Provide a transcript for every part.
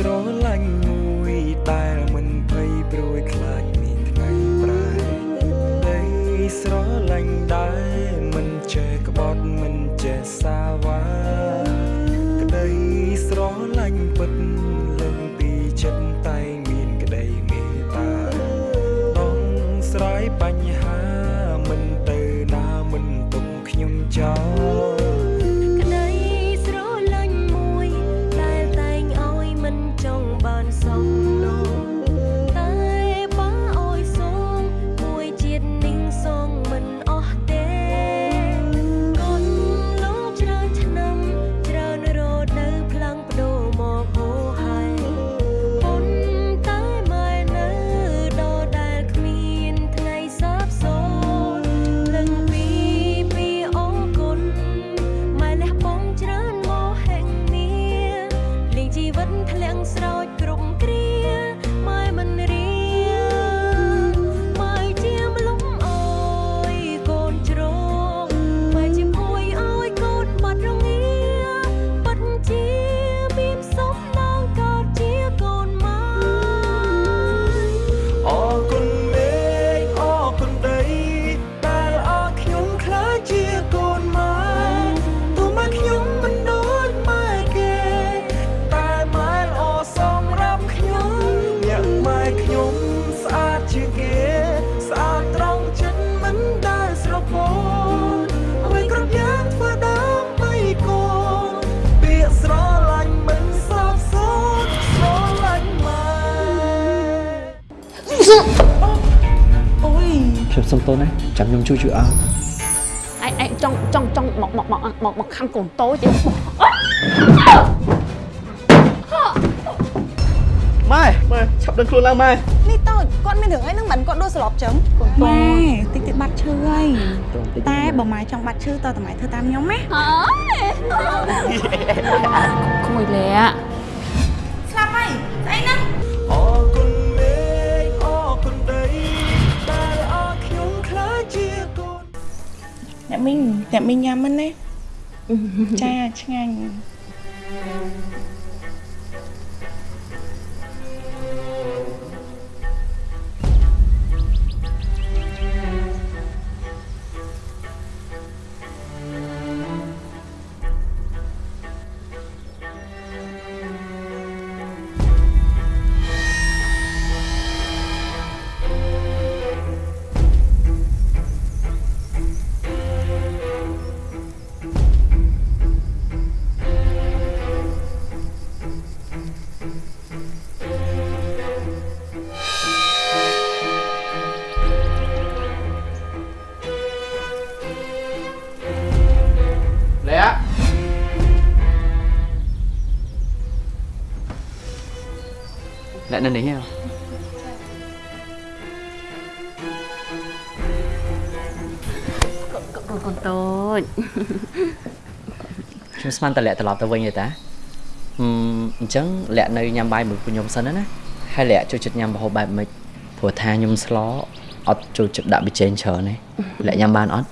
ស្រឡាញ់មួយដែលមិនភ័យព្រួយខ្លាចមានថ្ងៃប្រែក្ដីស្រឡាញ់ដែលមិន ជួយជួយអស់ឯងឯងចង់ចង់ចង់មកមកមកមកមកខាំកូនតូចទេម៉ែម៉ែឆាប់ដឹងខ្លួនឡើងម៉ែនេះតូចគាត់មានរឿងអីហ្នឹងមិនគាត់ដួលស្លាប់ចឹងម៉ែតិចតិចបាត់ឈឺហើយតែបើម៉ែចង់បាត់ឈឺតើតម៉ែធ្វើតាមខ្ញុំណាក្មួយលា អ្នកមីងអ្នកមីងញ៉ាំមិនណាចាឆ្ងាញ់ នៅនេះហ៎កូនកូនតូចខ្ញុំស្មានតែលាក់ត្រឡប់ទៅវិញទេតាហឹមអញ្ចឹងលាក់នៅញ៉ាំបាយមួយពួកខ្ញុំសិនណាហើយលាក់ចូលចិត្តញ៉ាំម្ហូបបែបម៉េចព្រោះថាខ្ញុំស្លអត់ចូលចិត្តដាក់ប៊ីចេងច្រើនទេលាក់ញ៉ាំបានអត់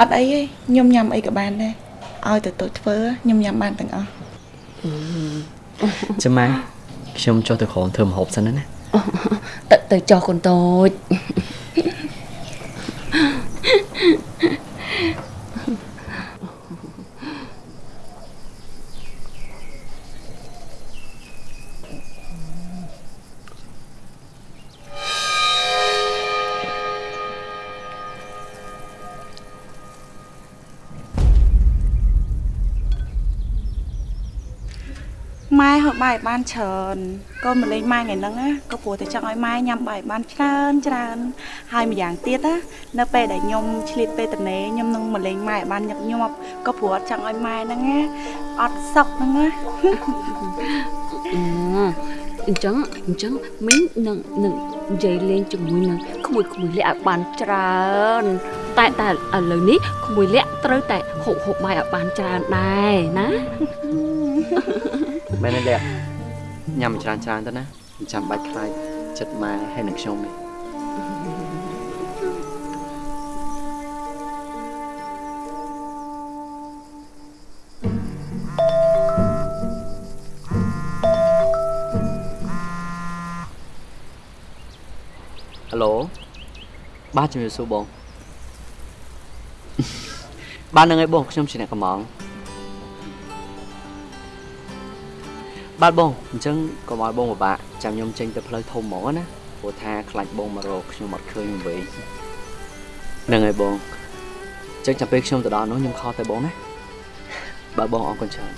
អត់អីទេខ្ញុំញ៉ាំអីក៏បានដែរឲ្យទៅតូចធ្វើខ្ញុំញ៉ាំបានទាំងអស់ចាំម៉ែ ខ្ញុំចុះទៅក្រោមធ្វើម្ហូបសិនណាទៅទៅចោះកូនតូច បបាយឲ្យបានច្រើនកូនមកលេងម៉ែថ្ងៃហ្នឹងណាក៏ព្រោះតែចង់ឲ្យម៉ែញ៉ាំបាយឲ្យបានច្រើនច្រើន ហើយម្យ៉ាងទៀតណានៅពេលដែលខ្ញុំឆ្លៀតពេលតនេខ្ញុំនឹងមកលេងម៉ែឲ្យបានញឹកញាប់ក៏ព្រោះអត់ចង់ឲ្យម៉ែហ្នឹងណាអត់សុខហ្នឹងណាអឺអញ្ចឹងអញ្ចឹងមីងនឹងនឹងនិយាយលេងជាមួយនឹងក្មួយក្មួយលាក់ឲ្យបានច្រើនតែតែឥឡូវនេះក្មួយលាក់ត្រូវតែហូបហូបបាយឲ្យបានច្រើនដែរណា មែនទេលះញ៉ាំច្រើនច្រើនទៅណាមិនចាំបាច់ខ្លាចចិត្តម៉ែហើយនឹងខ្ញុំទេហៅឡូបាទជំរាបសួរបងបាទនឹងឯងបងខ្ញុំជាអ្នកកំង បាទបងអញ្ចឹងកុំឲ្យបងពិបាកចាំខ្ញុំចេញទៅផ្លូវធំហ្មងណាព្រោះថាខ្លាចបងមករកខ្ញុំអត់ឃើញវិញនឹងហើយបងអញ្ចឹងចាំពេលខ្ញុំទៅដល់នោះខ្ញុំខលទៅបងណាបាទបងអរគុណច្រើន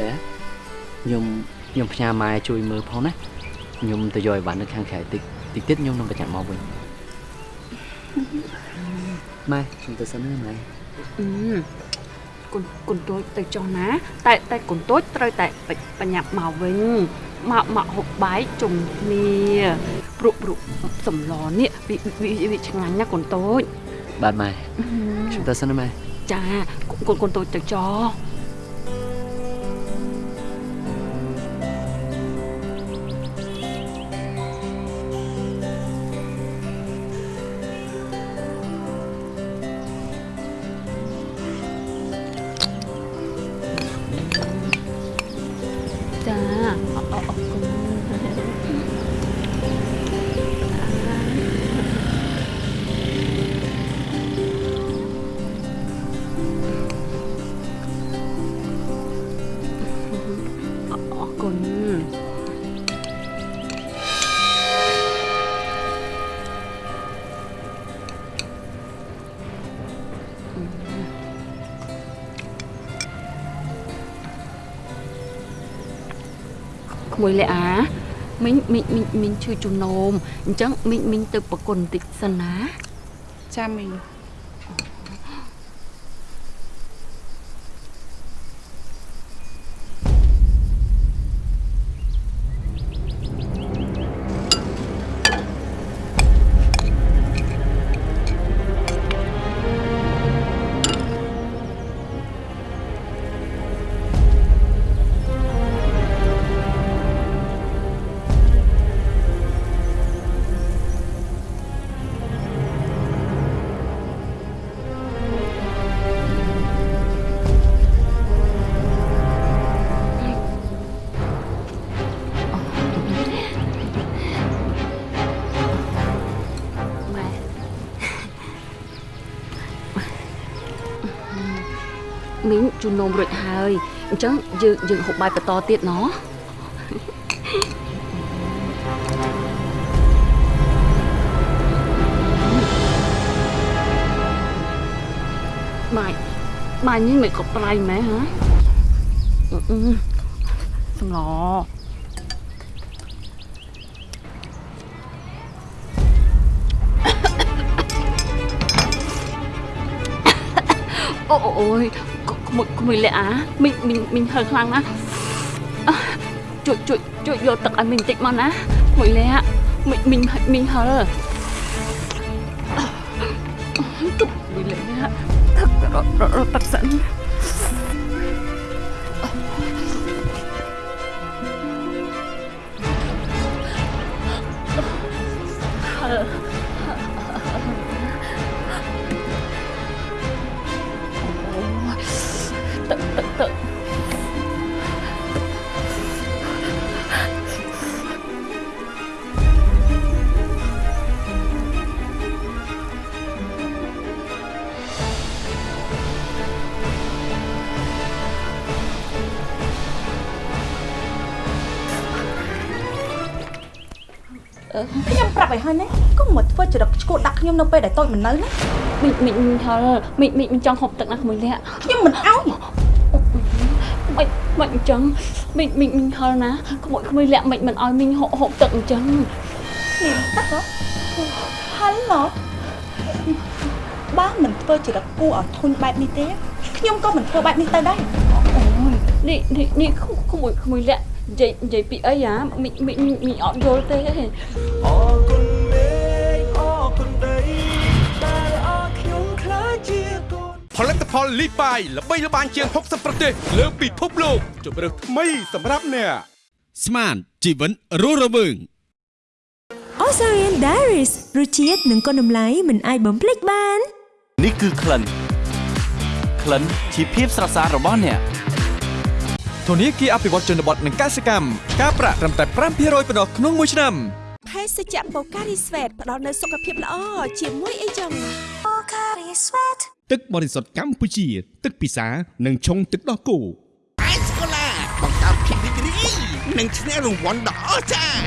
ឡែខ្ញុំខ្ញុំផ្ញើម៉ែជួយមើលផងណាខ្ញុំទៅយកអីវ៉ាន់នៅខាងក្រៅតិចតិចទៀតខ្ញុំនឹងបញ្ញត្តិមកវិញម៉ែខ្ញុំទៅសិនណាម៉ែអឺ គុនគុនតូចទៅចុះណា តែតែគុនតូចត្រូវតែបបញ្ញាប់មកវិញមកមកហូបបាយជុំគ្នាព្រោះព្រោះសម្លនេះវាវាវាឆ្ងាញ់ណាស់គុនតូចបាទម៉ែខ្ញុំទៅសិនណាម៉ែចាគុនគុនតូចទៅចុះចា ក្មួយលាអាមីងមីងមីងមីងឈឺជំនោមអញ្ចឹងមីងមីងទៅប្រគុណបន្តិចសិនណាចាំមីង ជូននំរួចហើយអញ្ចឹងយើងយើងហូបបាយបន្តទៀតណោះបាយបាយនេះមិនក៏ប្រៃម៉ែហ៎អឺអឺសំឡអូអូយក្មួយក្មួយលាក់អាមីងមីងមីងហើខ្លាំងណាស់អ่ะជួយជួយជួយយកទឹកឲ្យមីងបន្តិចមកណាក្មួយលាក់មីងមីងមីងហើទុកក្មួយលាក់ទឹករត់រត់រត់ទឹកសិនទឹ ខ្ញុំប្រាប់ឲ្យហើយណាកុំមកធ្វើចរិតឈួតដាក់ខ្ញុំនៅពេលដែលតូចមិននៅណាមីងមីងមីងហើមីងមីងមីងចង់ហូបទឹកណាក្មួយលាក់ខ្ញុំមិនអោយមិនមិនអញ្ចឹងមីងមីងមីងហល់ណាក្មួយក្មួយលាក់មិនមិនឲ្យមីងហូបហូបទឹកអញ្ចឹងនេះទឹកហ៎ហល់ណោះបើមិនធ្វើចរិតគួរឲ្យធុញបែបនេះទេខ្ញុំក៏មិនធ្វើបែបនេះទៅដែរអូយនេះនេះនេះក្មួយក្មួយលាក់និយាយនិយាយពីអីហ่าមីងមីងមីងអត់យល់ទេ ផលិតផលលីបាយល្បីល្បាញជាង60ប្រទេសលើពិភពលោកជម្រើសថ្មីសម្រាប់អ្នកស្មានជីវិនរស់រវើង Osarian Diaries រសជាតិនិងគុណតម្លៃមិនអាចបំភ្លេចបាននេះគឺក្លិនក្លិនជាភាពស្រស់ស្អាតរបស់អ្នកធនាគារអភិវឌ្ឍជនបទនិងកសិកម្មការប្រាក់ត្រឹមតែ5%ប៉ុណ្ណោះក្នុងមួយឆ្នាំភេសជ្ជៈបូការីស្វេតផ្ដល់នូវសុខភាពល្អជាមួយអីចឹងបូការីស្វេត ទឹកបរិសុទ្ធកម្ពុជា ទឹកពិសានិងឆុងទឹកដោះគោអេសកូឡាបង្កើតភាពរីករាយនិងឈ្នះរង្វាន់ដ៏អស្ចារ្យ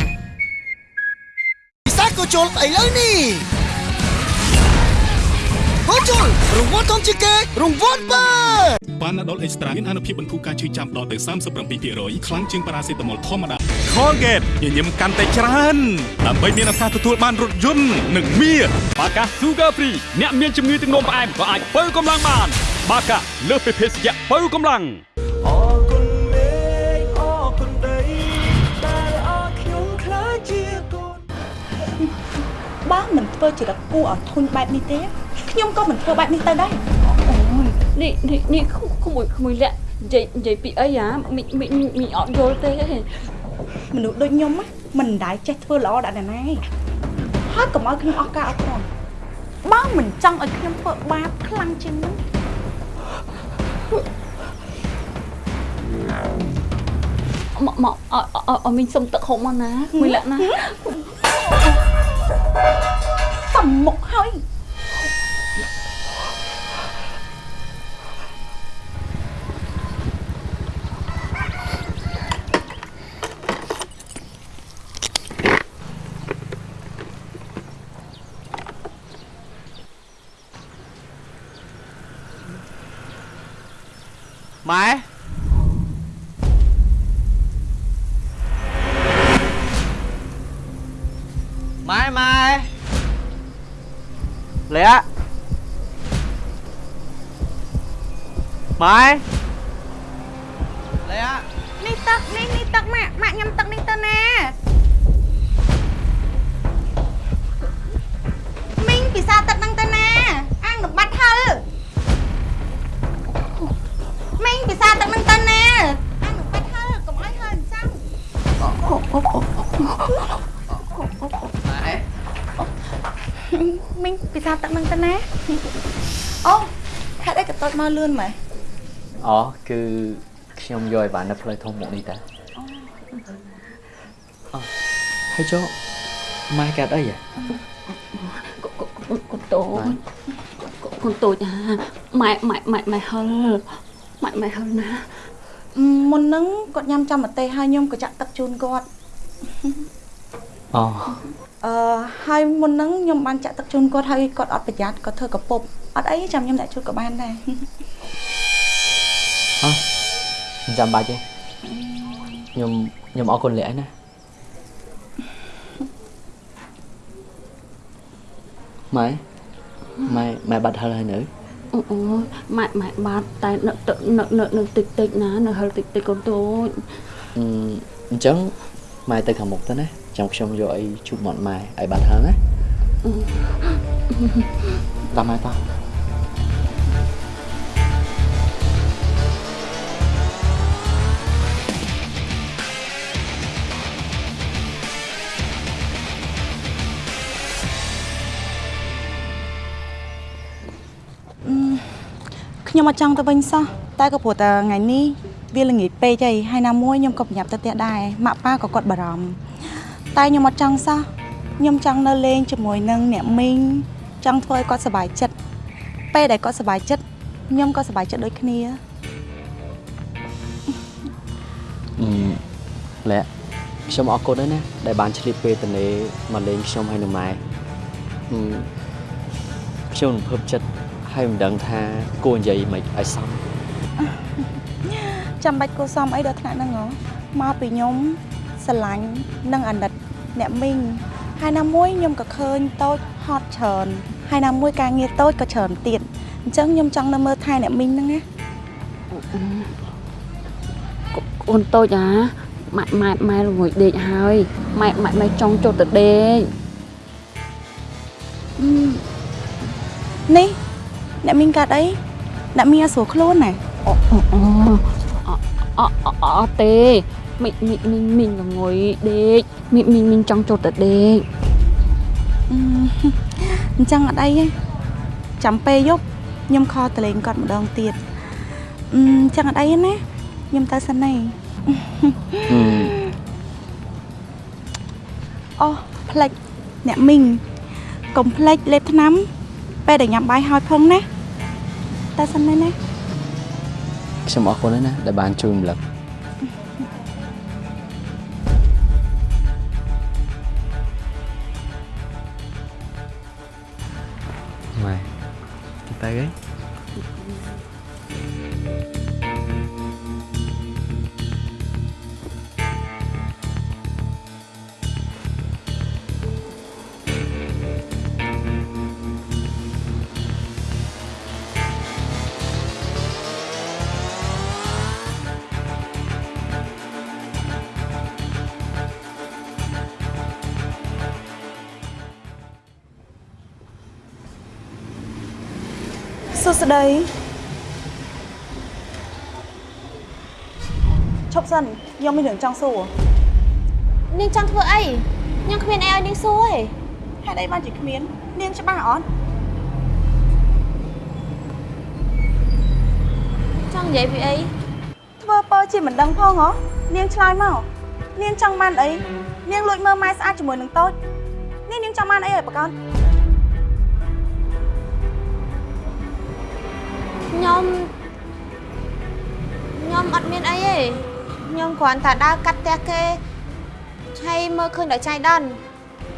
ពិសាក៏ជុលឥឡូវនេះ ក៏ជុលរង្វាន់ធំជាងគេរង្វាន់បើបានដុលអេកស្ត្រាមានអនុភាពបន្ធូរការឈឺចាំដល់ទៅ37%ខ្លាំងជាងប៉ារ៉ាសេតាមុលធម្មតា Colgate ញញឹមកាន់តែច្រើនដើម្បីមានឱកាសទទួលបានរថយន្តនិងមាសបាកា Sugar Free អ្នកមានជំងឺទឹកនោមផ្អែមក៏អាចបើកម្លាំងបាន បាកាលើសពីភេសជ្ជៈបើកម្លាំងអរគុណមេឃអរគុណដីដែលអរខ្ញុំខ្លាចជាកូនបើមិនធ្វើចរិតគួរឲ្យធុញបែបនេះទេ ខ្ញុំក៏មិនធ្វើបែបនេះទៅដែរនេះនេះនេះក្មួយក្មួយលាក់និយាយនិយាយពីអីហ่าមីមីមីអត់យល់ទេមនុស្សដូចខ្ញុំណាមិនដែលចេះធ្វើល្អដល់អ្នកណាហើយកុំឲ្យខ្ញុំអស់ការអត់ធន់បើមិនចង់ឲ្យខ្ញុំធ្វើបាបខ្លាំងជាងនេះមកមកអអអមីងសុំទឹកហុំមកណាមួយលាក់ណាសំមុខហើយ ម៉ែលាក់នេះទឹកនេះនេះទឹកម៉ាក់ម៉ាក់ញ៉ាំទឹកនេះទៅណាមីងពិសាទឹកហ្នឹងទៅណាអាងនឹងបាត់ហឹលមីងពិសាទឹកហ្នឹងទៅណាអាងនឹងបាត់ហឹលកុំឲ្យហឹលអញ្ចឹងម៉ែមីងពិសាទឹកហ្នឹងទៅណាអូហេតុអីក៏តូចមកលឿនម៉ែ អូគឺខ្ញុំយកឲ្យបាននៅផ្លូវធំមកនេះតាអូហើយចុះម៉ែកាត់អីហ៎កូនតូចកូនតូចអាម៉ែម៉ែម៉ែម៉ែហឹលម៉ែម៉ែហឹលណាមុនហ្នឹងគាត់ញ៉ាំចាំម្ទេសហើយខ្ញុំក៏ចាក់ទឹកជូនគាត់អូអឺហើយមុនហ្នឹងខ្ញុំបានចាក់ទឹកជូនគាត់ហើយគាត់អត់ប្រយ័ត្នគាត់ធ្វើកពុបអត់អីចាំខ្ញុំដាក់ជូនក៏បានដែរអូ មិនចាំបាច់ទេខ្ញុំខ្ញុំអរគុណលាក់ណាម៉ែម៉ែម៉ែបាត់ហឹលហើយនៅអូអូម៉ែម៉ែបាត់តែនៅទឹកនៅនៅនៅតិចតិចណានៅហឹលតិចតិចកូនតូចអឺអញ្ចឹងម៉ែទៅខាងមុខទៅណាចាំខ្ញុំយកអីជូបមាត់ម៉ែឲ្យបាត់ហឹលណាតាមម៉ែតោះ ខ្ញុំអត់ចង់ទៅវិញសោះតែក៏ព្រោះតែថ្ងៃនេះវាល្ងាចពេកហើយហើយណាមួយខ្ញុំក៏ប្រញាប់ទៅផ្ទះដែរម៉ាក់ប៉ាក៏គាត់បារម្ភតែខ្ញុំអត់ចង់សោះខ្ញុំចង់នៅលេងជាមួយនឹងអ្នកមីងចង់ធ្វើឲ្យគាត់សុបាយចិត្តពេលដែលគាត់សុបាយចិត្តខ្ញុំក៏សុបាយចិត្តដូចគ្នាអឺលាក់ខ្ញុំអរគុណហើយណាដែលបានឆ្លៀតពេលទៅនេមកលេងខ្ញុំហើយនឹងម៉ែអឺខ្ញុំនឹងភើបចិត្ត ហើយមិនដឹងថាគួរនិយាយមិនឲ្យសមចាំបាច់គួសមអីដល់ថ្នាក់ហ្នឹងហ៎មកពីខ្ញុំស្រឡាញ់និងអាណិតអ្នកមីងហើយណាមួយខ្ញុំក៏ឃើញតូចហត់ច្រើនហើយណាមួយការងារតូចក៏ច្រើនទៀតអញ្ចឹងខ្ញុំចង់នៅមើលថែអ្នកមីងហ្នឹងណាកូនតូចអាម៉ែម៉ែម៉ែល្ងួយដេកហើយម៉ែម៉ែម៉ែចង់ចូលទៅដេកនេះ អ្នកមីងកាត់អីអ្នកមីងឲ្យស្រួលខ្លួនណាអូអូអអអអត់ទេមីមីមីមីងល្ងួយដេកមីមីមីងចង់ចូលទៅដេកអឺអញ្ចឹងអត់អីទេចាំពេលយប់ខ្ញុំខលតលេងគាត់ម្ដងទៀតអឺអញ្ចឹងអត់អីទេណាខ្ញុំទៅសិនទេហឹមអូផ្លេចអ្នកមីងកុំផ្លេចលេបថ្នាំ ពេលដែលញ៉ាំបាយហើយផងណាទៅសិនទេណាខ្ញុំអរគុណណាស់ដែលបានជួយរំលឹកម៉ែទៅអី សួស្តីឈប់សិនខ្ញុំមានរឿងចង់សួរនាងចង់ធ្វើអីខ្ញុំគ្មានអីឲ្យនាងសួរទេហេតុអីបានជាគ្មាន នាងច្បាស់អត់ចង់និយាយពីអីធ្វើពើជាមិនដឹងផងហ៎នាងឆ្លើយមកនាងចង់បានអីនាងលួចមើលម៉ែស្អាតជាមួយនឹងតូចនេះនាងចង់បានអីឲ្យប្រកប ខ្ញុំខ្ញុំអត់មានអីទេខ្ញុំគ្រាន់តែដើរកាត់ផ្ទះគេហើយមើលឃើញដល់ចៃដន្យ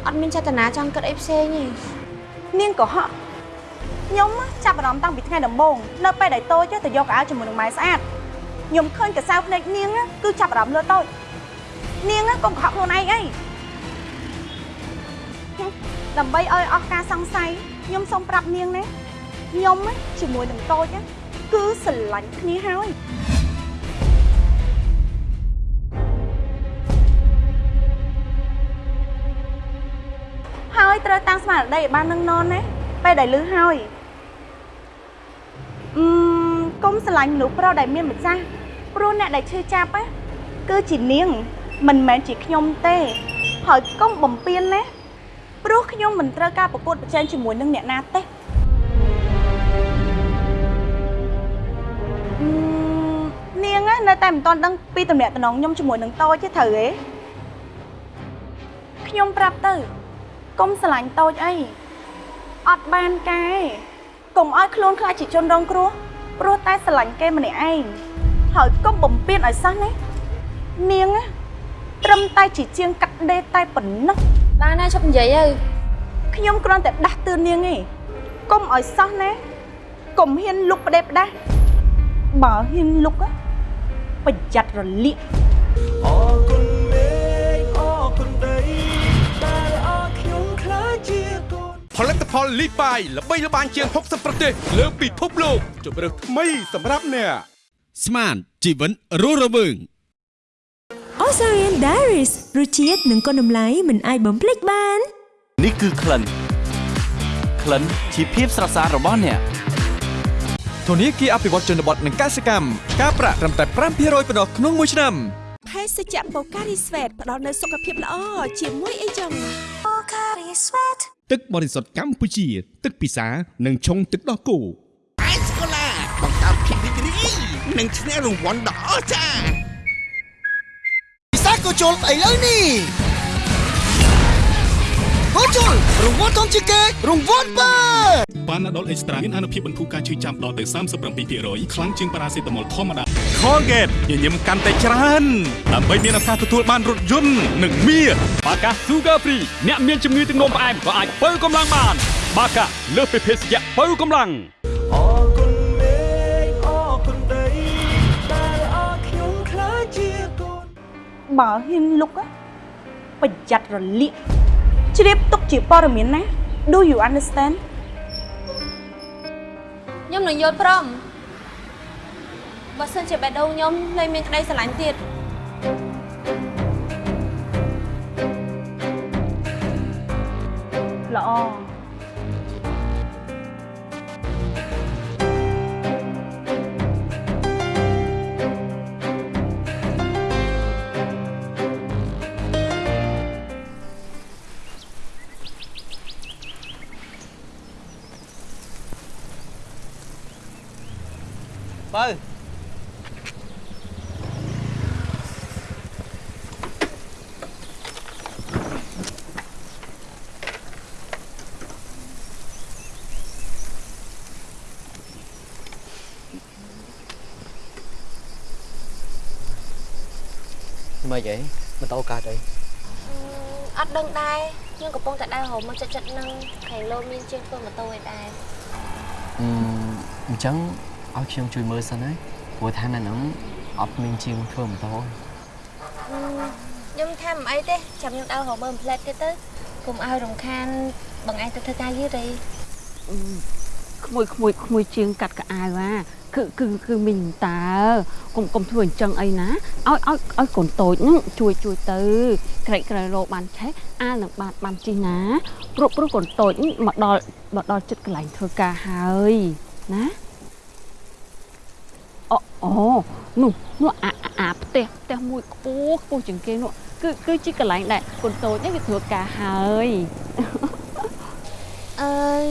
អត់មានចេតនាចង់គិតអីផ្សេងទេនាងក៏ហក់ខ្ញុំចាប់អារម្មណ៍តាំងពីថ្ងៃដំបូងនៅពេលដែលតូចទៅយកកៅអៅជាមួយនឹងម៉ែស្អាតខ្ញុំឃើញកសៅភ្នែកនាងគឺចាប់អារម្មណ៍លើតូចនាងកុំកុហកខ្លួនឯងអីហឹមដើម្បីឲ្យអស់ការសង្ស័យខ្ញុំសូមប្រាប់នាងណា ខ្ញុំជាមួយនឹងតូចគឺស្រឡាញ់គ្នាហើយហើយត្រូវតាំងស្មារតីឲ្យបាននឹងននណាពេលដែលលឺហើយអឺមកុំស្រឡាញ់មនុស្សប្រុសដែលមានម្ចាស់ព្រោះអ្នកដែលឈឺចាប់ណាគឺជានាង មិនមែនជាខ្ញុំទេហើយកុំបំពេញណាព្រោះខ្ញុំមិនត្រូវការប្រកួតប្រជែងជាមួយនឹងអ្នកណាទេ នាងណានៅតែមិនទាន់ដឹងពីតំណែងតំណងខ្ញុំជាមួយនឹងតូចទេត្រូវទេខ្ញុំប្រាប់ទៅកុំស្រឡាញ់តូចអីអត់បានការទេកុំឲ្យខ្លួនខ្លាចជាជនរងគ្រោះព្រោះតែស្រឡាញ់គេម្នាក់ឯងហើយកុំបំពេញឲ្យសោះណានាងណាត្រឹមតែជាជាងកាត់ដេរតែប៉ុណ្ណោះបានហើយឈប់និយាយទៅខ្ញុំគ្រាន់តែដាស់តឿននាងទេកុំឲ្យសោះណាកុំហ៊ានលុកផ្ដេសផ្ដាស់ បើហ៊ានលុកណាប្រយ័ត្នរលាកអរគុណមេឃអរគុណដីដែលអរខ្ញុំខ្លាចជាកូនផលិតផលលីបាយល្បីល្បាញជាង60ប្រទេស លើពិភពលោកជម្រើសថ្មីសម្រាប់អ្នកស្មានជីវិតរស់រវើង Osarian Diaries រសជាតិនិងគុណតម្លៃមិនអាចបំភ្លេចបាន នេះគឺក្លិនក្លិនជាភាពស្រស់ស្អាតរបស់អ្នក ធនាគារអភិវឌ្ឍជនបទនិងកសិកម្មការប្រាក់ត្រឹមតែ5%ប៉ុណ្ណោះក្នុងមួយឆ្នាំភេសជ្ជៈ Pocari Sweat ផ្ដល់នូវសុខភាពល្អជាមួយអីចឹង Pocari Sweat ទឹកបរិសុទ្ធកម្ពុជា ទឹកពិសានិងឆុងទឹកដោះគោអេស្កូឡាបង្កើតភាពរីករាយនិងឈ្នះរង្វាន់ដ៏អស្ចារ្យពិសាកូជុលឥឡូវនេះ កូជុលរង្វាន់ធំជាងគេរង្វាន់បើប៉ាណាដុលអេកស្ត្រាមានអនុភាពបន្ធូរការឈឺចាំដល់ទៅ37%ខ្លាំងជាងប៉ារ៉ាសេតាមុលធម្មតា Colgate ញញឹមកាន់តែច្រើនដើម្បីមានឱកាសទទួលបានរថយន្តនិងមាសបាកា Sugar Free អ្នកមានជំងឺទឹកនោមផ្អែមក៏អាចបើកម្លាំងបាន បាកាលើសពីភេសជ្ជៈបើកម្លាំងអរគុណមេឃអរគុណដីដែលអរខ្ញុំខ្លាចជាកូនបើហ៊ានលុកណាប្រយ័ត្នរលាក ជ្រាបទុកជាព័ត៌មានណា Do you understand ខ្ញុំនឹងយល់ព្រមបើសិនជាបេះដូងខ្ញុំលែងមានក្តីស្រឡាញ់ទៀតល្អ bơi mà vậy mà tao cả đây ăn đơn đai nhưng có bông tại đai hồ mà chặt chặt nâng khẩy lô miên trên phương mà tôi đai ừ chẳng តចិត្តនឹងខាងលោមានជាងធ្វើម៉ូតូឯដែរអឺអញ្ចឹងឲ្យខ្ញុំជួយមើលសិនណាព្រោះថានៅហ្នឹងអត់មានជាងធ្វើម៉ូតូខ្ញុំថាមិនអីទេចាំខ្ញុំដើររហូតមើលផ្លែតទៀតទៅកុំឲ្យរំខានបងឯងទៅធ្វើការយឺតទេក្មួយក្មួយក្មួយជាងកាត់កៅអៅអាគឺគឺគឺមីងតើកុំកុំធ្វើអញ្ចឹងអីណាឲ្យឲ្យឲ្យកូនតូចហ្នឹងជួយជួយទៅក្រែកក្រែរោបានឆេះអាលនឹងបានបានជីណាព្រោះព្រោះកូនតូចនេះមកដល់មកដល់ចិត្តកន្លែងធ្វើការហើយណា អូអូនោះនោះអាអាអាផ្ទះផ្ទះមួយខ្ពស់ខ្ពស់ជាងគេនោះគឺគឺជាកន្លែងដែលកូនតូចនេះគេធ្វើការហើយអើយ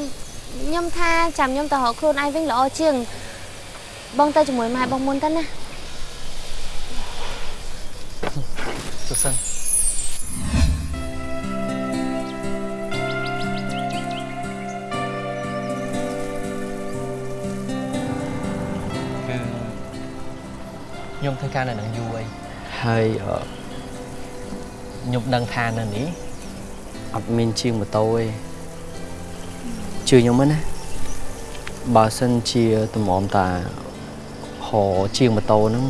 ខ្ញុំថាចាំខ្ញុំទៅរកខ្លួនឯងវិញល្អជាង បងទៅជាមួយម៉ែបងមុនទៅណាសុសិន ខ្ញុំធ្វើការនៅនឹងយូរហើយហើយអឺខ្ញុំដឹងថានៅនេះអត់មានជាងម៉ូតូទេជឿខ្ញុំមើលណាបើសិនជាតម្រាំតាហោជាងម៉ូតូហ្នឹង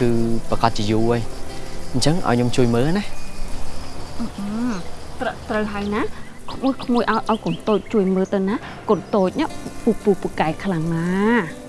គឺប្រកាសជាយូរហើយអញ្ចឹងឲ្យខ្ញុំជួយមើលណាត្រូវត្រូវហើយណាក្មួយក្មួយឲ្យឲ្យកូនតូចជួយមើលទៅណាកូនតូចនេះពូពូពូកែខ្លាំងណាស់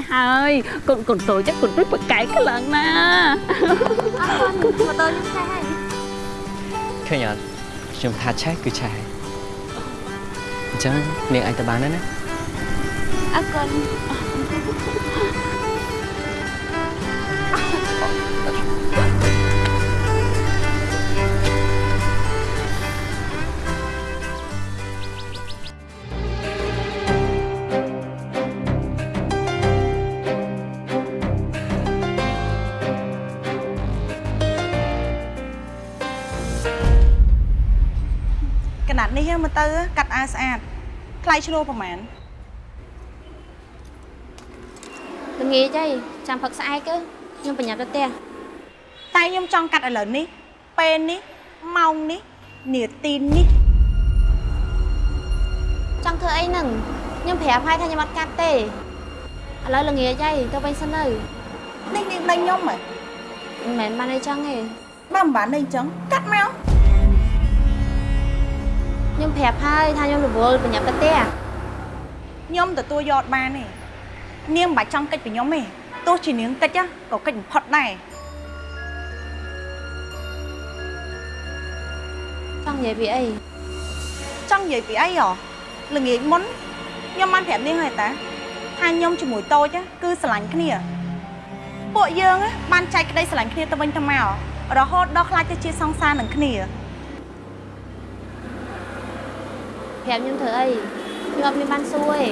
ឆេះហើយកូនកូនតូចកូនព្រិចប្រកែកខ្លាំងណាស់អរគុណម៉ូតូខ្ញុំឆេះហើយឃើញអត់ខ្ញុំថាឆេះគឺឆេះហើយអញ្ចឹងនាងអាចទៅបានហើយណាអរគុណ ថ្លៃឈ្នួលប្រហែលល្ងាចអីចាំផឹកស្អែកទៅខ្ញុំប្រញាប់ទៅផ្ទះតែខ្ញុំចង់កាត់ឥឡូវនេះពេលនេះម៉ោងនេះនាទីនេះចង់ធ្វើអីហ្នឹងខ្ញុំប្រាប់ហើយថាខ្ញុំអត់កាត់ទេឥឡូវល្ងាចអីទៅវិញសិនទៅនេះនាងដេញខ្ញុំហ៎មិនមែនបានអីចឹងទេបើមិនបានអីចឹងកាត់មកខ្ញុំប្រាប់ហើយថាខ្ញុំរវល់ប្រញាប់ទៅផ្ទះ ខ្ញុំទទួលយកអត់បានទេនាងមិនបាច់ចង់កិច្ចពីខ្ញុំទេទោះជានាងកិច្ចណាក៏កិច្ចបំផុតដែរចង់និយាយពីអីចង់និយាយពីអីហ៎ល្ងាចមុនខ្ញុំបានប្រាប់នាងហើយតាថាខ្ញុំជាមួយតូចណាគឺស្រឡាញ់គ្នាពួកយើងណាបានចែកក្តីស្រឡាញ់គ្នាទៅវិញទៅមករហូតដល់ខ្លាចទៅជាសង្សារនឹងគ្នាប្រាប់ខ្ញុំធ្វើអី ខ្ញុំអត់មានបានសួរទេ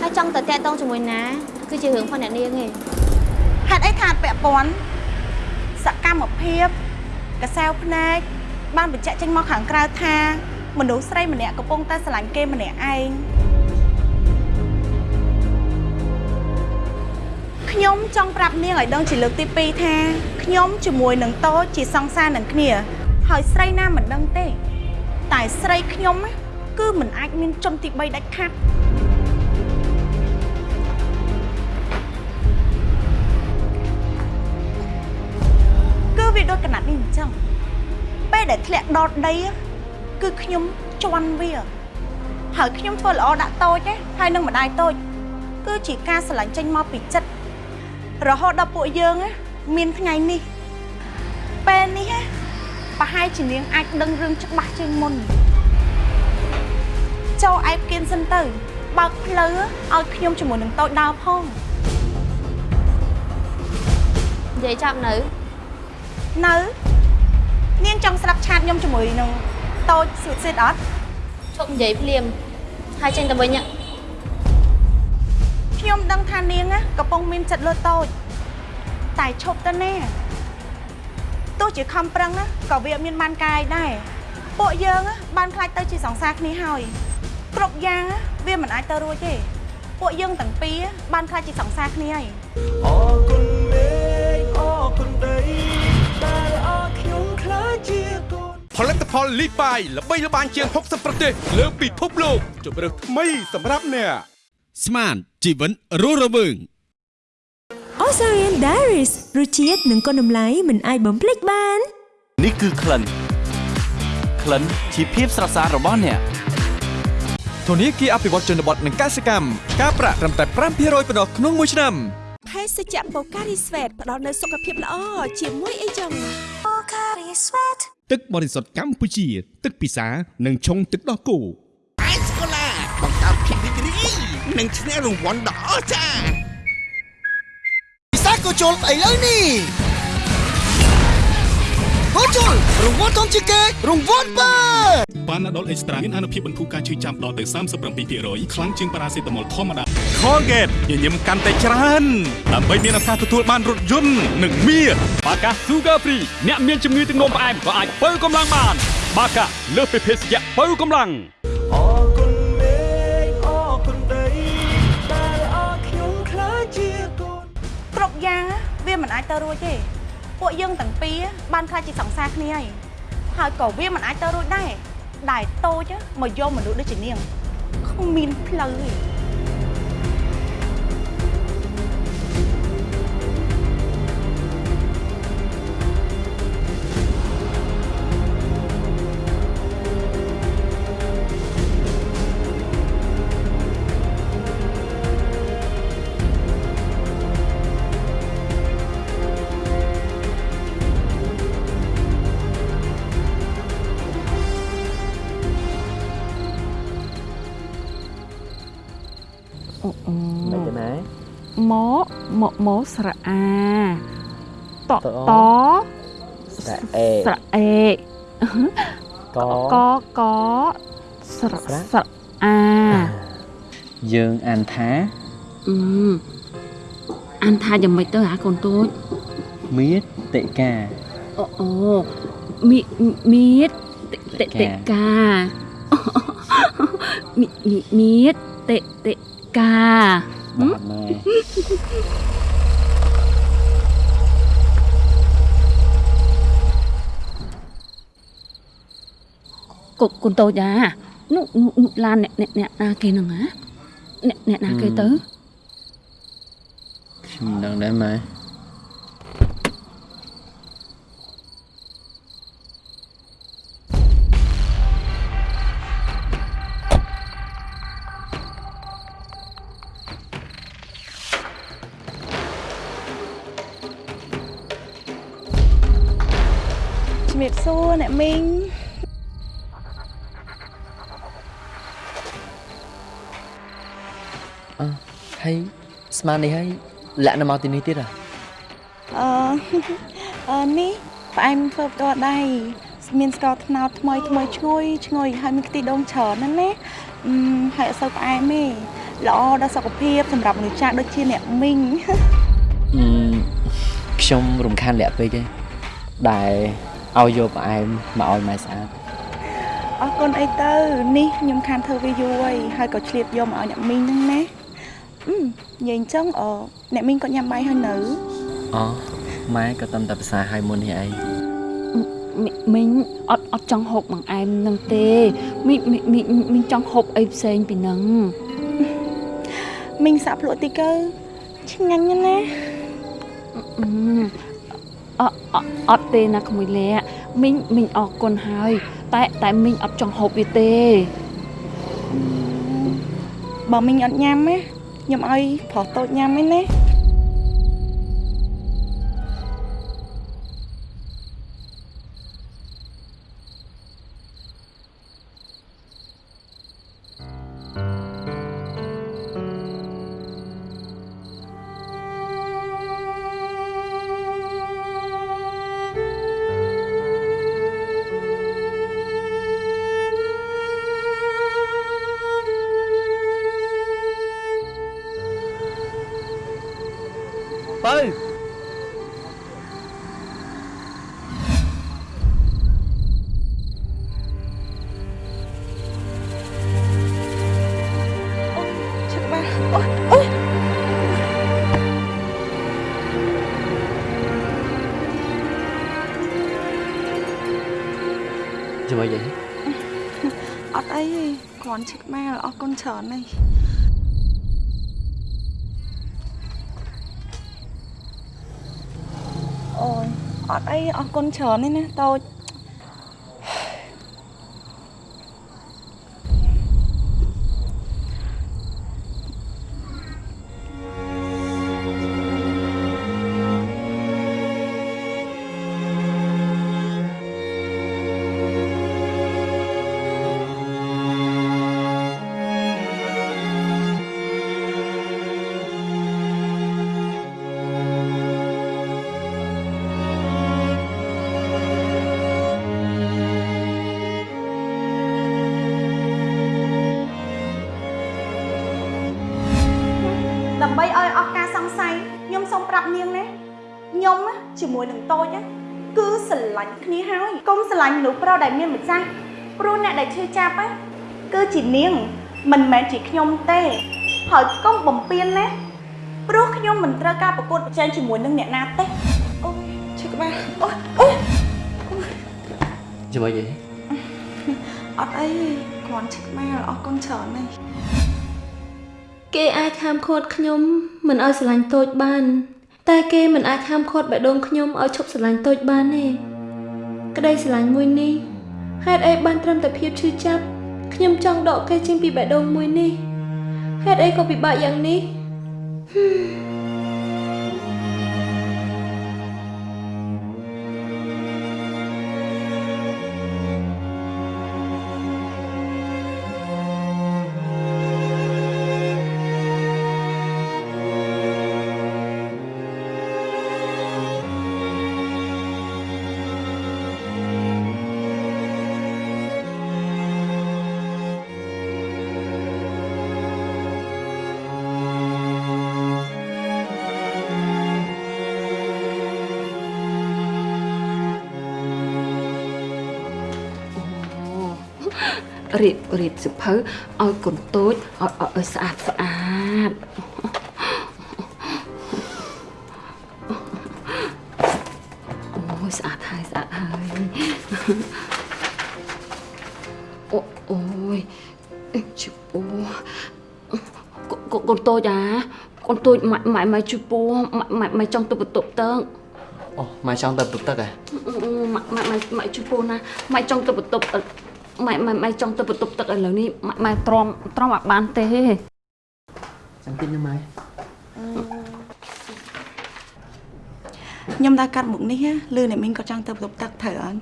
ហើយចង់ទៅតាក់ទងជាមួយណាគឺជារឿងផងអ្នកនាងទេហេតុអីថាអត់ពាក់ព័ន្ធសកម្មភាពកសែវភ្នែកបានបញ្ជាក់ចេញមកខាងក្រៅថាមនុស្សស្រីម្នាក់កំពុងតែស្រឡាញ់គេម្នាក់ឯងខ្ញុំចង់ប្រាប់នាងឲ្យដឹងជាលើកទី2ថាខ្ញុំជាមួយនឹងតូចជាសង្សារនឹងគ្នា ហើយស្រីណាមិនដឹងទេ តែស្រីខ្ញុំណា គឺមិនអាចមានជនទី3ដាច់ខាត់គឺវាដូចកណាត់នេះអញ្ចឹងពេលដែលធ្លាក់ដល់ដី á គឺខ្ញុំជន់វាហើយខ្ញុំធ្វើល្អដាក់តូចឯងហើយនឹងម្ដាយតូច គឺជាការស្រឡាញ់ចេញមកពីចិត្តរហូតដល់ពួកយើងណាមានថ្ងៃនេះពេលនេះណាប្រហែលជានាងអាចដឹងរឿងច្បាស់ជាងមុន ចូលឯបគៀនសិនទៅ បើកផ្លូវឲ្យខ្ញុំជាមួយនឹងតូចដើរផងនិយាយចាប់នៅ នៅនាងចង់ស្ដាប់ឆាតខ្ញុំជាមួយនឹងតូចសួតសៀតអត់ឈប់និយាយភ្លាមហើយចេញទៅវិញហ៎ខ្ញុំដឹងថានាងណាកំពុងមានចិត្តលើតូចតែឈប់ទៅណាទោះជាខំប្រឹងណាក៏វាអត់មានបានកាយដែរពួកយើងណាបានខ្លាចទៅជាសង្សារគ្នាហើយ គ្រប់យ៉ាងណាវាមិនអាចទៅរួចទេពួកយើងទាំងពីរបានខ្លាចជាសង្សារគ្នាហើយអរគុណមេឃអរគុណដីដែលអរខ្ញុំខ្លាចជាកូនផលិតផលលីបាយល្បីល្បាញជាង60ប្រទេសលើពិភពលោកជម្រើសថ្មីសម្រាប់អ្នកស្មានជីវិតរស់រវើង Osarian Diaries រសជាតិនិងគុណតម្លៃមិនអាចបំភ្លេចបាន នេះគឺក្លិនក្លិនជាភាពស្រស់ស្អាតរបស់អ្នក ធនាគារអភិវឌ្ឍជនបទនិងកសិកម្មការប្រាក់ត្រឹមតែ5%ប៉ុណ្ណោះក្នុងមួយឆ្នាំភេសជ្ជៈ Pocari Sweat ផ្ដល់នូវសុខភាពល្អជាមួយអីចឹង Pocari Sweat ទឹកបរិសុទ្ធកម្ពុជា ទឹកពិសានិងឆុងទឹកដោះគោអេសកូឡាបង្កើតភាពរីករាយនិងឈ្នះរង្វាន់ដ៏អស្ចារ្យពិសាកូជុលឥឡូវនេះ កូជុលរង្វាន់ធំជាងគេរង្វាន់បើប៉ាណាដុលអេកស្ត្រាមានអនុភាពបន្ធូរការឈឺចាំដល់ទៅ37%ខ្លាំងជាងប៉ារ៉ាសេតាមុលធម្មតា Colgate ញញឹមកាន់តែច្រើនដើម្បីមានឱកាសទទួលបានរថយន្តនិងមាសបាកា Sugar Free អ្នកមានជំងឺទឹកនោមផ្អែមក៏អាចបើកម្លាំងបាន បាកាលើសពីភេសជ្ជៈបើកម្លាំងអរគុណមេឃអរគុណដីដែលអរខ្ញុំខ្លាចជាកូនគ្រប់យ៉ាងណាវាមិនអាចទៅរួចទេ ពួកយើងទាំងពីរបានខ្លាចជាសង្សារគ្នាហើយហើយក៏វាមិនអាចទៅរួចដែរដែលតូចណាមកយកមនុស្សដូចជានាងគ្មានផ្លូវទេ មកមកមកស្រៈអាតតតស្រៈអេស្រៈអេកកកស្រៈស្រៈអាយើងអានថាអឺអានថាយ៉ាងម៉េចទៅអាកូនតូចមេតិកាអូអូមីមៀតតេតេកាមីមីមៀតតេតេកា បាទម៉ែកូនកូនតូចអានោះនោះនោះឡានអ្នកអ្នកអ្នកណាគេហ្នឹងហ៎អ្នកអ្នកណាគេទៅខ្ញុំមិនដឹងដែរម៉ែ មីងអឺហើយស្មាននេះហើយលាក់នៅមកទីនេះទៀតហ៎អឺអឺនេះផ្អែមធ្វើផ្ទាល់ដៃមានស្ករត្នោតថ្មីថ្មីឈ្ងុយឈ្ងុយហើយមានខ្ទិះដូងច្រើនណាស់ណាអឺហើយអត់សូវផ្អែមទេល្អដល់សុខភាពសម្រាប់មនុស្សចាស់ដូចជាអ្នកមីងអឺខ្ញុំរំខានលាក់ពេកទេដែល ឲ្យយកផ្អែមមកឲ្យម៉ែស្អាតអរគុណអីទៅនេះខ្ញុំខានធ្វើវាយូរហើយហើយក៏ឆ្លៀតយកមកឲ្យអ្នកមីងហ្នឹងណាអឺនិយាយអញ្ចឹងអអ្នកមីងក៏ញ៉ាំបាយហើយនៅអូម៉ែក៏តាមតែភាសាឲ្យមុននេះអីមីមីងអត់អត់ចង់ហូបបង្អែមហ្នឹងទេមីមីមីមីងចង់ហូបអីផ្សេងពីហ្នឹងមីងសាក់ភ្លក់តិចទៅឆ្ងាញ់ណាស់ណា អឺអត់អត់ទេណាក្មួយលាក់មីងមីងអរគុណហើយ តែតែមីងអត់ចង់ហូបវាទេបើមីងអត់ញ៉ាំណាខ្ញុំឲ្យប្រុសតូចញ៉ាំឯណា ចាំអីយីអត់អីទេគ្រាន់ឈឹកម៉ាលអរគុណច្រើនហើយអូយអត់អីអរគុណច្រើនទេណាតូច ដែលមានម្ចាស់ព្រោះអ្នកដែលឈឺចាប់ណាគឺជានាង មិនមែនជាខ្ញុំទេហើយកុំបំពេញណាព្រោះខ្ញុំមិនត្រូវការប្រកួតប្រជែងជាមួយនឹងអ្នកណាទេអូយឈឺក្បាលអូយអូយចាំអីយីអត់អីទេគ្រាន់ឈឹកម៉ាលអរគុណច្រើនហើយគេអាចហាមឃាត់ខ្ញុំមិនឲ្យស្រឡាញ់តូចបាន តែគេមិនអាចហាមឃាត់បេះដូងខ្ញុំឲ្យឈប់ស្រឡាញ់តូចបានទេ ក្តីស្រឡាញ់មួយនេះហេតុអីបានត្រឹមតែភាពឈឺចាប់ខ្ញុំចង់ដកគេចេញពីបេះដូងមួយនេះហេតុអីក៏ពិបាកយ៉ាងនេះហឹ រៀបរៀបសិភៅឲ្យកូនតូចឲ្យឲ្យឲ្យស្អាតស្អាតអូយស្អាតហើយស្អាតហើយអូអូយអេជពោះកូនកូនតូចអាកូនតូចម៉ាក់ម៉ាក់ម៉ាក់ជពោះម៉ាក់ម៉ាក់ចង់ទៅបន្ទប់ទឹកអូម៉ែចង់ទៅពុកទឹកហ៎ម៉ាក់ម៉ាក់ម៉ាក់ម៉ាក់ជពោះណាម៉ាក់ចង់ទៅបន្ទប់ ម៉ែម៉ែម៉ែចង់ទៅបន្ទប់ទឹកឥឡូវនេះម៉ាក់ម៉ែទ្រាំទ្រាំអត់បានទេចាំតិចណាម៉ែខ្ញុំដើរកាត់មុខនេះណាលឺអ្នកមីងក៏ចង់ទៅបន្ទប់ទឹកត្រូវអត់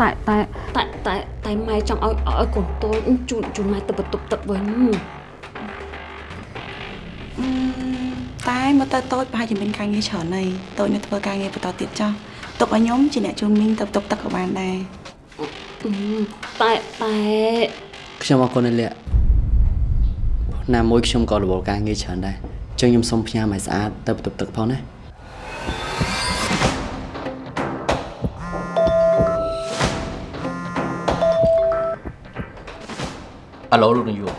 តែតែតែតែតែម៉ែចង់ឲ្យឲ្យកូនតូចជូនជូនម៉ែទៅបន្ទប់ទឹកវិញអឺតែមកទៅតូចប្រហែលជាមានការងារច្រើនហើយតូចនៅធ្វើការងារបន្តទៀតចោះ ទុកឲ្យខ្ញុំជាអ្នកជូនមីងទៅបន្ទប់ទឹកក៏បានដែរតែតែខ្ញុំអរគុណណាស់លាក់ណាមួយខ្ញុំក៏រវល់ការងារច្រើនដែរចឹងខ្ញុំសុំផ្ញើម៉ែស្អាតទៅបន្ទប់ទឹកផងណាអាឡូលោកនាយក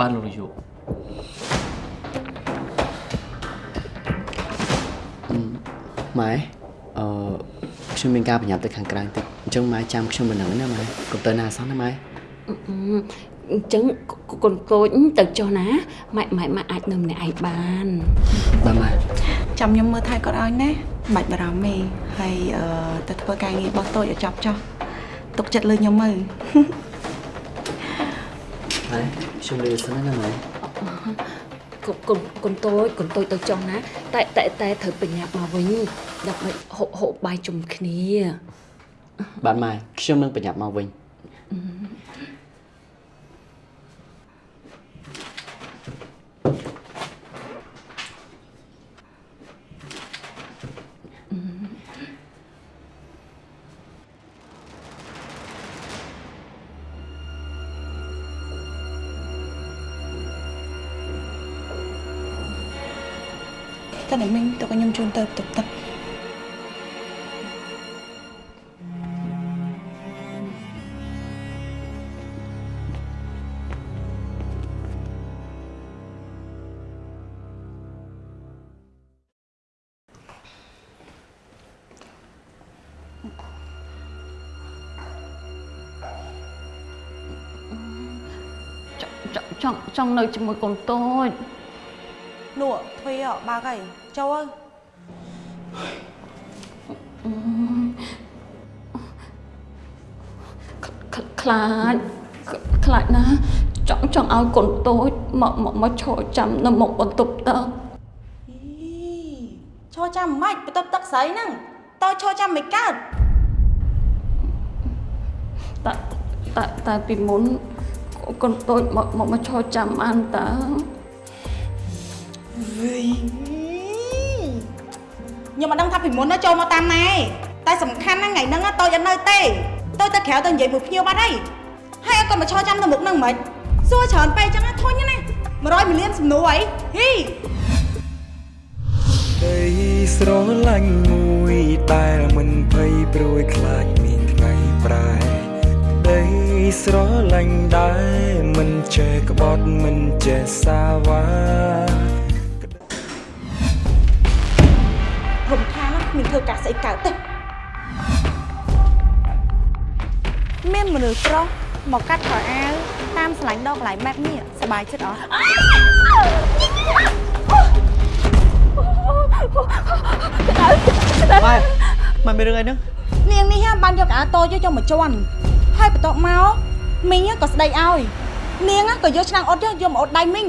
បានលោកនាយក ម៉ែអឺខ្ញុំមានការប្រញាប់ទៅខាងក្រៅតិចអញ្ចឹងម៉ែចាំខ្ញុំមិនហ្នឹងណាម៉ែកុំទៅណាសោះណាម៉ែអញ្ចឹងកូនតូចទៅចុះណាម៉ែម៉ែម៉ែអាចនៅម្នាក់ឯងបានបាទម៉ែចាំខ្ញុំមើលថែគាត់ឲ្យណាបាច់បារម្ភទេហើយអឺទៅធ្វើការងាររបស់តូចឲ្យចប់ចោះទុកចិត្តលើខ្ញុំមើលម៉ែខ្ញុំលឺសិនណាម៉ែ កូនកូនកូនតូចកូនតូចទៅចុះណាតែតែតែត្រូវបញ្ញាប់មកវិញដើម្បីហូបហូបបាយជុំគ្នា បាទម៉ែខ្ញុំនឹងប្រញាប់មកវិញ ចង់ចង់ចង់នៅជាមួយកូនតូចនោះទ្វីអបើកហើយចូលអើយខ្ខ្លាចខ្ខ្លាចណាចង់ចង់ឲ្យកូនតូចមកមកមកឈរចាំនៅមុខបន្ទប់ទឹកឈរចាំមិនបន្ទប់ទឹកស្រីហ្នឹងតើឈរចាំមិនកើតតែតែតែពីមុន កូនតូចមកមកមកឈរចាំបានតើវីខ្ញុំមិនដឹងថាពីមុនណាចូលមកតាមណាឯងតែសំខាន់ណាស់ថ្ងៃហ្នឹងណាតូចអត់នៅទេតូចទៅក្រៅទៅនិយាយមួយភ្ញៀវបាត់ហើយហើយអត់ក៏មកឈរចាំនៅមុខហ្នឹងមិនសួរច្រើនពេកចឹងណាធុញណា100មីលានសំណួរអីហ៊ីដីស្រឡាញ់មួយដែលមិនភ័យព្រួយខ្លាចមានថ្ងៃប្រែ ដីស្រឡាញ់ដែលមិនចេះក្បត់មិនចេះសាវ៉ារំខានណាគ្មានធ្វើការស្អីកើតទេមានមនុស្សប្រុសមកកាត់ខោអាវតាមស្លាញ់ដកកន្លែងបែបនេះសប្បាយចិត្តអត់ម៉ែម៉ែមានរឿងអីហ្នឹងនាងនេះហ่าបានយកអាវតូចយកមកជន់ ហើយបន្ទាប់មកមីងក៏ស្ដីឲ្យនាងក៏យកឆ្នាំងអត់យកយកមកអត់ដៃមីង